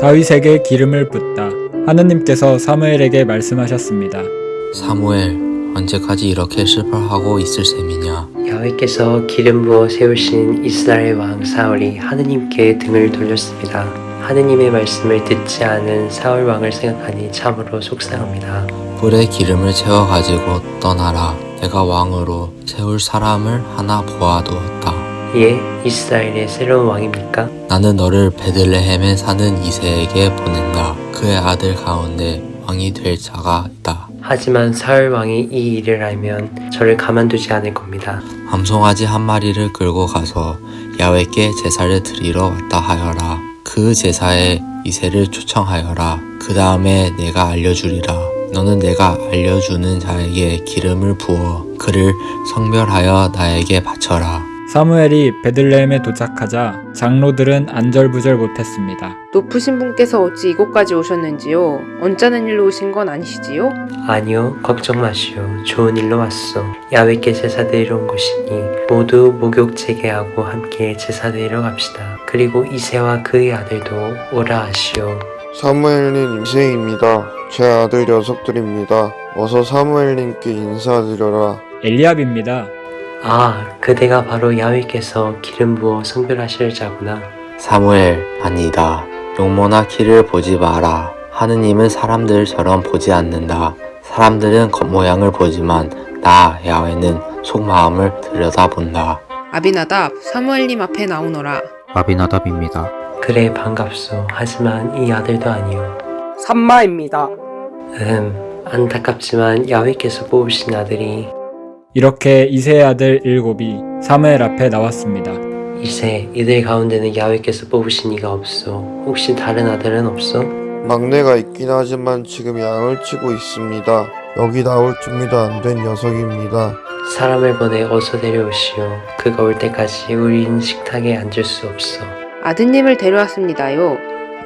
다윗에게 기름을 붓다. 하느님께서 사무엘에게 말씀하셨습니다. 사무엘, 언제까지 이렇게 슬퍼하고 있을 셈이냐? 야훼께서 기름 부어 세우신 이스라엘 왕 사울이 하느님께 등을 돌렸습니다. 하느님의 말씀을 듣지 않은 사울 왕을 생각하니 참으로 속상합니다. 뿔에 기름을 채워 가지고 떠나라. 내가 왕으로 세울 사람을 하나 보아두었다. 예, 이스라엘의 새로운 왕입니까? 나는 너를 베들레헴에 사는 이세에게 보낸다. 그의 아들 가운데 왕이 될 자가 있다. 하지만 사울 왕이 이 일을 알면 저를 가만두지 않을 겁니다. 암송아지 한 마리를 끌고 가서 야훼께 제사를 드리러 왔다 하여라. 그 제사에 이세를 초청하여라. 그 다음에 내가 알려주리라. 너는 내가 알려주는 자에게 기름을 부어 그를 성별하여 나에게 바쳐라. 사무엘이 베들레헴에 도착하자 장로들은 안절부절 못했습니다. 높으신 분께서 어찌 이곳까지 오셨는지요? 언짢은 일로 오신 건 아니시지요? 아니요, 걱정 마시오. 좋은 일로 왔소. 야훼께 제사 드리러 온 곳이니 모두 목욕 재개하고 함께 제사 드리러 갑시다. 그리고 이세와 그의 아들도 오라 하시오. 사무엘님 이세입니다. 제 아들 녀석들입니다. 어서 사무엘님께 인사드려라. 엘리압입니다. 아, 그대가 바로 야훼께서 기름 부어 성별하실 자구나. 사무엘, 아니다. 용모나 키를 보지 마라. 하느님은 사람들처럼 보지 않는다. 사람들은 겉모양을 보지만 나 야훼는 속마음을 들여다본다. 아비나답, 사무엘님 앞에 나오너라. 아비나답입니다. 그래 반갑소. 하지만 이 아들도 아니오. 산마입니다. 음, 안타깝지만 야훼께서 뽑으신 아들이 이렇게 이세의 아들 일곱이 사무엘 앞에 나왔습니다. 이세 이들 가운데는 야훼께서 뽑으신 이가 없소. 혹시 다른 아들은 없소? 막내가 있긴 하지만 지금 양을 치고 있습니다. 여기 나올 준비도 안 된 녀석입니다. 사람을 보내 어서 데려오시오. 그가 올 때까지 우린 식탁에 앉을 수 없어. 아드님을 데려왔습니다요.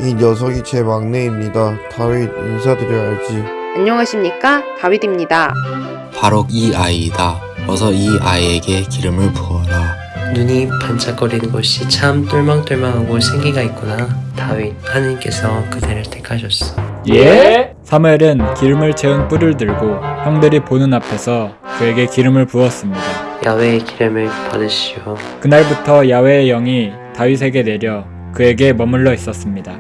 이 녀석이 제 막내입니다. 다윗 인사드려야지. 안녕하십니까? 다윗입니다. 바로 이 아이이다. 어서 이 아이에게 기름을 부어라. 눈이 반짝거리는 것이 참 똘망똘망하고 생기가 있구나. 다윗 하느님께서 그대를 택하셨어. 예? 사무엘은 기름을 채운 뿔을 들고 형들이 보는 앞에서 그에게 기름을 부었습니다. 야훼의 기름을 받으시오. 그날부터 야훼의 영이 다윗에게 내려 그에게 머물러 있었습니다.